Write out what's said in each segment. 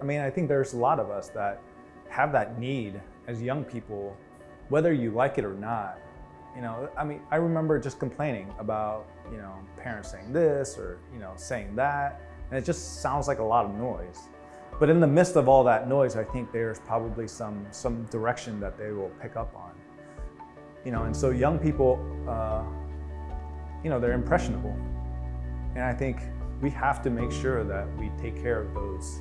I mean, I think there's a lot of us that have that need as young people, whether you like it or not. You know, I mean, I remember just complaining about, you know, parents saying this or, you know, saying that, and it just sounds like a lot of noise. But in the midst of all that noise, I think there's probably some, some direction that they will pick up on. You know, and so young people, uh, you know, they're impressionable. And I think we have to make sure that we take care of those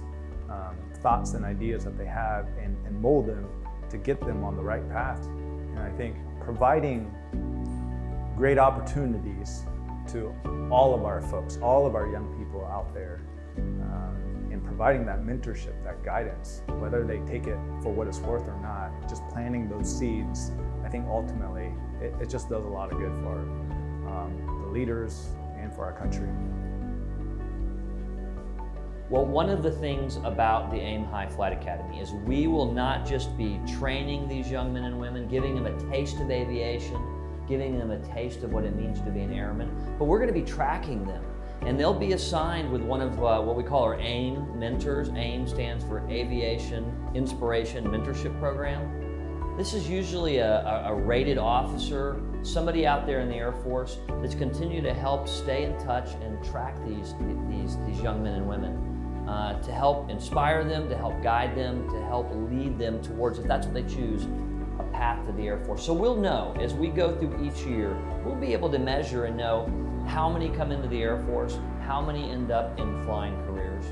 um, thoughts and ideas that they have and, and mold them to get them on the right path. And I think providing great opportunities to all of our folks, all of our young people out there, um, and providing that mentorship, that guidance, whether they take it for what it's worth or not, just planting those seeds, I think ultimately it, it just does a lot of good for um, the leaders and for our country. Well, one of the things about the AIM High Flight Academy is we will not just be training these young men and women, giving them a taste of aviation, giving them a taste of what it means to be an airman, but we're going to be tracking them. And they'll be assigned with one of uh, what we call our AIM mentors. AIM stands for Aviation Inspiration Mentorship Program. This is usually a, a, rated officer, somebody out there in the Air Force that's continued to help stay in touch and track these, these, these young men and women uh, to help inspire them, to help guide them, to help lead them towards, if that's what they choose, a path to the Air Force. So we'll know as we go through each year, we'll be able to measure and know how many come into the Air Force, how many end up in flying careers.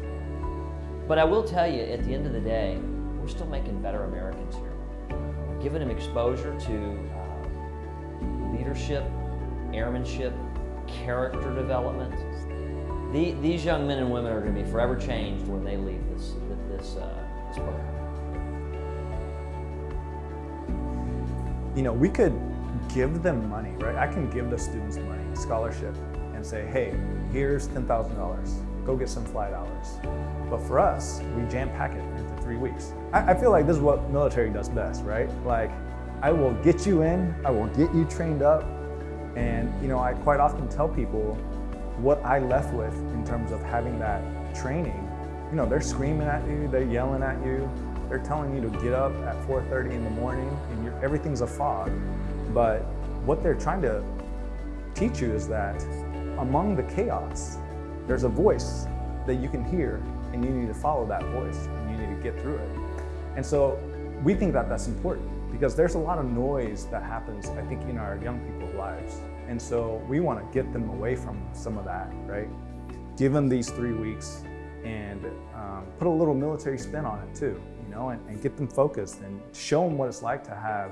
But I will tell you, at the end of the day, we're still making better Americans here. Giving them exposure to uh, leadership, airmanship, character development, the, these young men and women are going to be forever changed when they leave this, this, uh, this program. You know, we could give them money, right? I can give the students money, scholarship, and say, hey, here's $10,000. Go get some flight hours. But for us, we jam pack it into three weeks. I, I feel like this is what military does best, right? Like, I will get you in, I will get you trained up, and you know, I quite often tell people, what I left with in terms of having that training, you know, they're screaming at you, they're yelling at you, they're telling you to get up at 4.30 in the morning and everything's a fog. But what they're trying to teach you is that among the chaos, there's a voice that you can hear and you need to follow that voice and you need to get through it. And so we think that that's important because there's a lot of noise that happens, I think, in our young people's lives. And so we want to get them away from some of that, right? Give them these three weeks and um, put a little military spin on it too, you know, and, and, get them focused and show them what it's like to have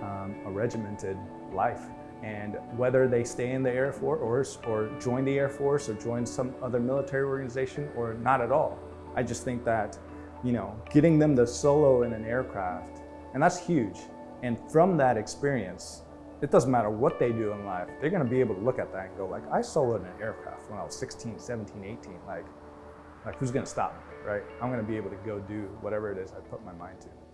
um, a regimented life. And whether they stay in the Air Force or, or join the Air Force or join some other military organization or not at all. I just think that, you know, getting them to solo in an aircraft, and that's huge. And from that experience, it doesn't matter what they do in life, they're gonna be able to look at that and go like, I soloed an aircraft when I was 16, 17, 18, like, like who's gonna stop me, right? I'm gonna be able to go do whatever it is I put my mind to.